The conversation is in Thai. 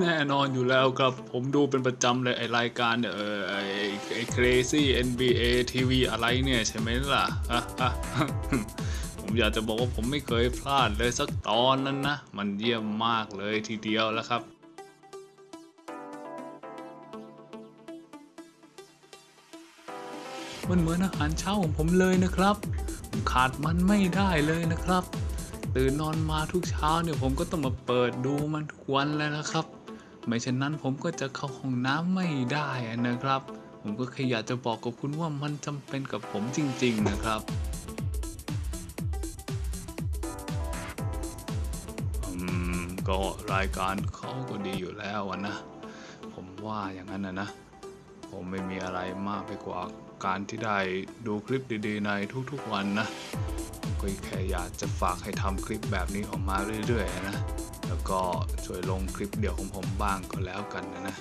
แน่นอนอยู่แล้วครับ ผมดูเป็นประจำเลยไอรายการเนี่ยเออไอไอ crazy NBA TV อะไรเนี่ยใช่ไหมล่ะอะ ผมอยากจะบอกว่าผมไม่เคยพลาดเลยสักตอนนั้นนะ มันเยี่ยมมากเลยทีเดียวแล้วครับมันเหมือนอาหารเช้าของผมเลยนะครับขาดมันไม่ได้เลยนะครับ ตื่นนอนมาทุกเช้าเนี่ยผมก็ต้องมาเปิดดูมันทุกวันเลยนะครับ ไม่เช่นนั้นผมก็จะเข้าห้องน้ำไม่ได้นะครับ ผมก็แค่อยากจะบอกกับคุณว่ามันจำเป็นกับผมจริง ๆ นะครับอืมก็รายการเขาก็ดีอยู่แล้วนะ ผมว่าอย่างนั้นนะนะ ผมไม่มีอะไรมากไปกว่าการที่ได้ดูคลิปดีๆ ในทุกๆวันนะก็แค่อยากจะฝากให้ทำคลิปแบบนี้ออกมาเรื่อยๆนะ แล้วก็ช่วยลงคลิปเดี่ยวของผมบ้างก็แล้วกันนะนะ